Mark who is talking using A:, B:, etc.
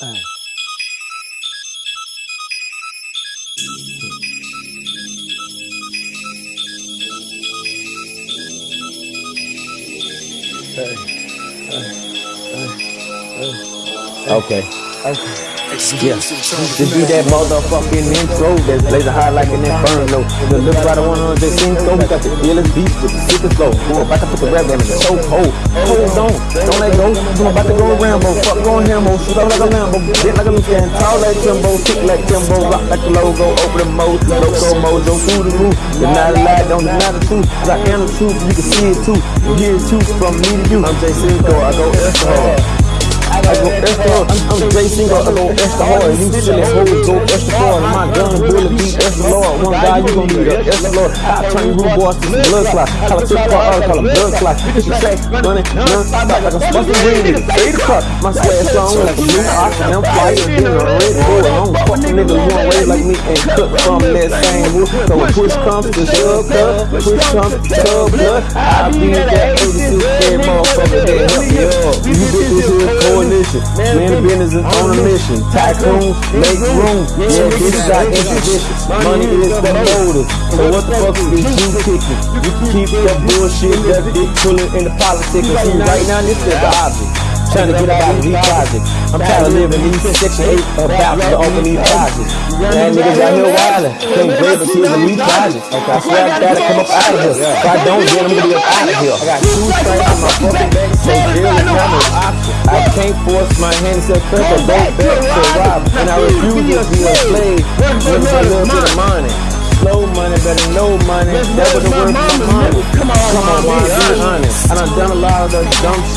A: Hey.
B: Okay.
A: Okay.
B: Yeah. Just do that motherfucking intro that's blazing high like an inferno. The look right one on the Cinco. We got the illest beast with the sickest flow. Who about to put the rap in the choke hold. Hold on. Don't let go. I'm about to go Rambo. Fuck going Hambo. Shoot up like a Lambo. Bit like a Lucian. Tall like Timbo. Kick like Timbo. Rock like the logo. Open the mode. Loco mojo. Through the roof. It's not a lie. Don't deny the truth. I am the truth. You can see it too. Hear it too from me to you. I'm Jay Cinco. I go extra hard. I go extra hard. I'm, I'm Jay Cinco. I go extra hard. You silly hoes go extra hard. My gun bullet beat extra lord. One guy you gon' need a extra lord. I turn rude boys to some blood clot. Call a tip car, I call a blood clot. You track money, none stop like a fucking green nigga. Fade the cut. My swag strong like a new ox and I'm fire. Then I'm ready to go along. Fuck the nigga you don't like me and cut from that same wood. So when push comes to shove, cut. Push comes to shove, blood. I be that 86 dead motherfucker that help me up. You get this coalition. Man, the business is on a mission. Tycoon, make room. Yeah, this is our intuition. Money is the motive. So what the fuck is this? you kicking? You keep that bullshit, that dick pulling in the politics. See, right now, this is the object. Trying to get out of these projects. I'm tired of living these section 8 about to open these projects. Man, niggas out here wildin'. Can't until the new projects. Okay, I swear I gotta come up out of here. If I don't, then I'm gonna be up out of here. I got two strings in my fucking back, so force my hands to cut or go back to rob. And I refuse to be a slave when a little bit of money. Slow money, better no money. That was the word for my money. Come on, come on, be honest. And I done done a lot of the dumb shit.